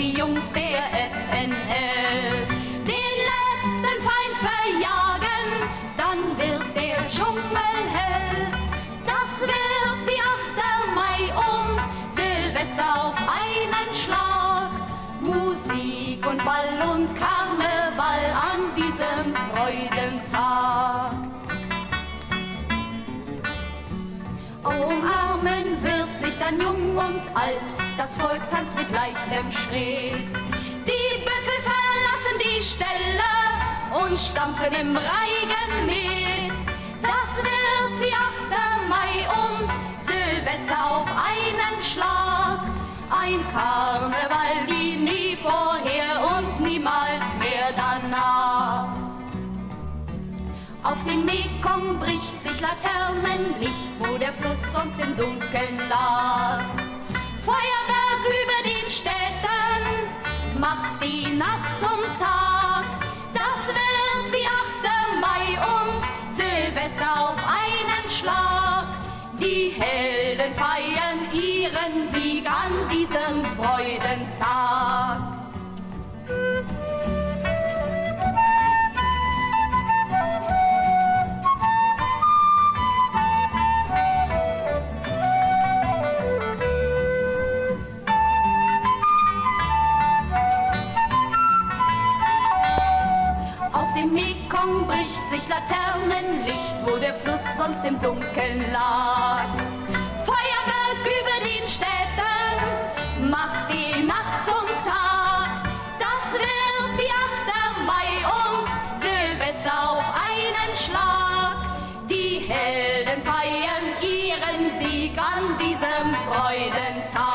die Jungs der FNL den letzten Feind verjagen, dann wird der Dschungel hell. Das wird wie 8. Mai und Silvester auf einen Schlag. Musik und Ball und Karneval an diesem Freudentag. Sich dann jung und alt, das Volk tanzt mit leichtem Schritt. Die Büffel verlassen die Ställe und stampfen im Reigen mit. Das wird wie 8. Mai und Silvester auf einen Schlag. Ein Karneval wie nie vorher und niemals mehr danach. Auf dem Mekong bricht sich Laternenlicht, wo der Fluss sonst im Dunkeln lag. Feuerwerk über den Städten macht die Nacht zum Tag. Das wird wie 8. Mai und Silvester auf einen Schlag. Die Helden feiern ihren Sieg an diesem Freudentag. Mekong bricht sich Laternenlicht, wo der Fluss sonst im Dunkeln lag. Feuerwerk über den Städten macht die Nacht zum Tag. Das wird wie 8. Mai und Silvester auf einen Schlag. Die Helden feiern ihren Sieg an diesem Freudentag.